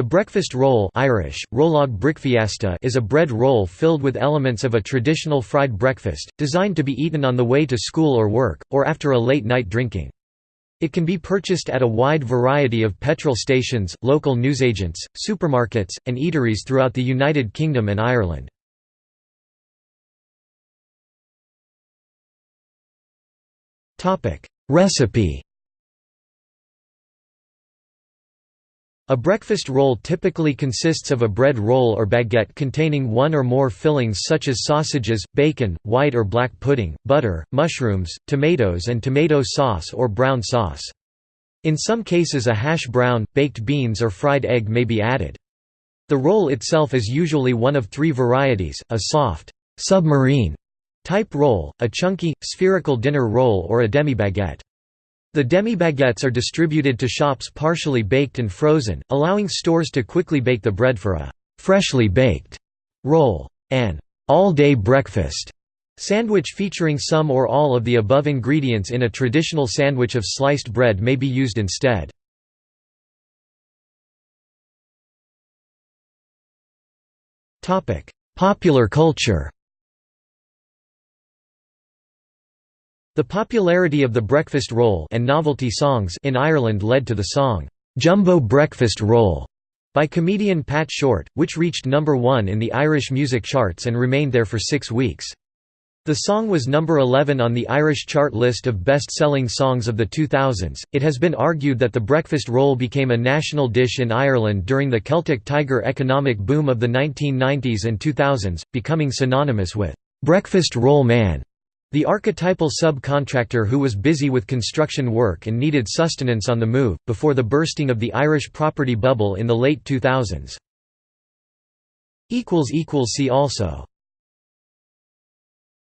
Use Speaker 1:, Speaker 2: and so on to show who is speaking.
Speaker 1: The breakfast roll Irish, is a bread roll filled with elements of a traditional fried breakfast, designed to be eaten on the way to school or work, or after a late-night drinking. It can be purchased at a wide variety of petrol stations, local newsagents, supermarkets, and eateries throughout the United Kingdom and Ireland. Recipe A breakfast roll typically consists of a bread roll or baguette containing one or more fillings such as sausages, bacon, white or black pudding, butter, mushrooms, tomatoes and tomato sauce or brown sauce. In some cases a hash brown, baked beans or fried egg may be added. The roll itself is usually one of three varieties, a soft, submarine type roll, a chunky, spherical dinner roll or a demi-baguette. The demi-baguettes are distributed to shops partially baked and frozen, allowing stores to quickly bake the bread for a «freshly baked» roll. An «all-day breakfast» sandwich featuring some or all of the above ingredients in a traditional sandwich of sliced bread may be used instead. Popular culture The popularity of the breakfast roll and novelty songs in Ireland led to the song, "'Jumbo Breakfast Roll' by comedian Pat Short, which reached number one in the Irish music charts and remained there for six weeks. The song was number 11 on the Irish chart list of best-selling songs of the 2000s. It has been argued that the breakfast roll became a national dish in Ireland during the Celtic Tiger economic boom of the 1990s and 2000s, becoming synonymous with breakfast roll man. The archetypal subcontractor who was busy with construction work and needed sustenance on the move, before the bursting of the Irish property bubble in the late 2000s. See also